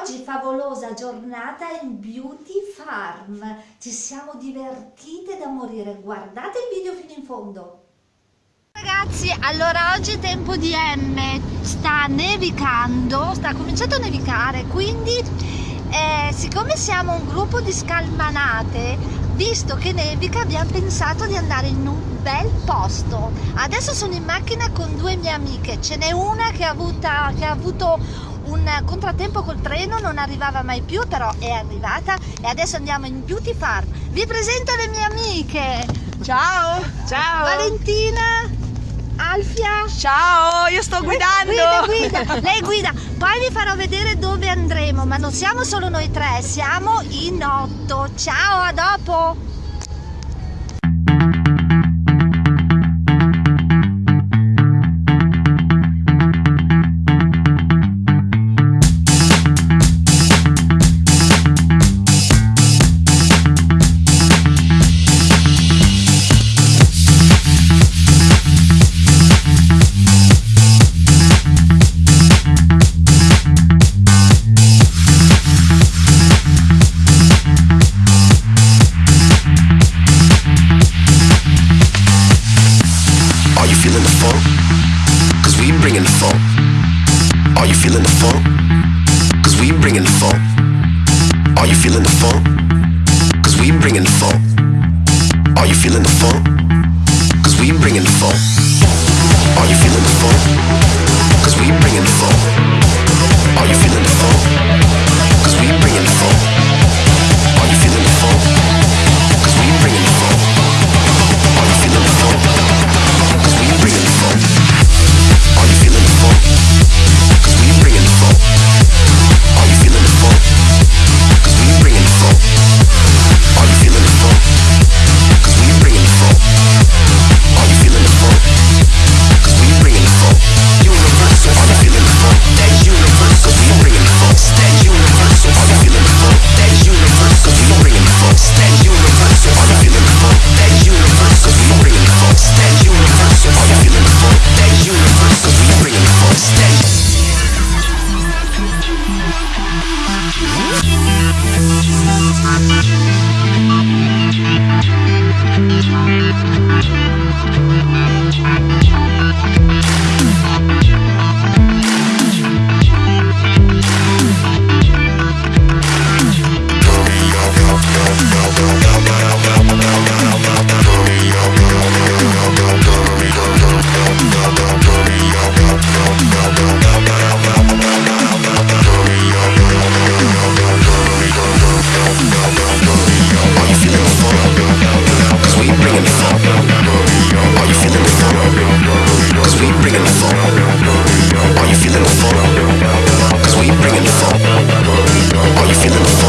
Oggi favolosa giornata in Beauty Farm. Ci siamo divertite da morire. Guardate il video fino in fondo. Ragazzi, allora oggi è tempo di M, sta nevicando, sta cominciando a nevicare, quindi eh, siccome siamo un gruppo di scalmanate, visto che nevica abbiamo pensato di andare in un bel posto. Adesso sono in macchina con due mie amiche, ce n'è una che ha, avuta, che ha avuto un contrattempo col treno, non arrivava mai più, però è arrivata e adesso andiamo in Beauty Farm. Vi presento le mie amiche. Ciao! Ciao! Valentina, Alfia. Ciao, io sto guidando! Guida, guida, lei guida. Poi vi farò vedere dove andremo, ma non siamo solo noi tre, siamo in otto. Ciao, a dopo! feeling the funk? Cause we bringing the funk. Are you feeling the funk? Cause we bringing the funk. Are you feeling the funk? Cause we bringing the funk. Are you feeling the funk? Cause we bringing the funk. Are you feeling the funk? Are you feeling the flow? We the. Are you feeling the flow? We the. Are you feeling the?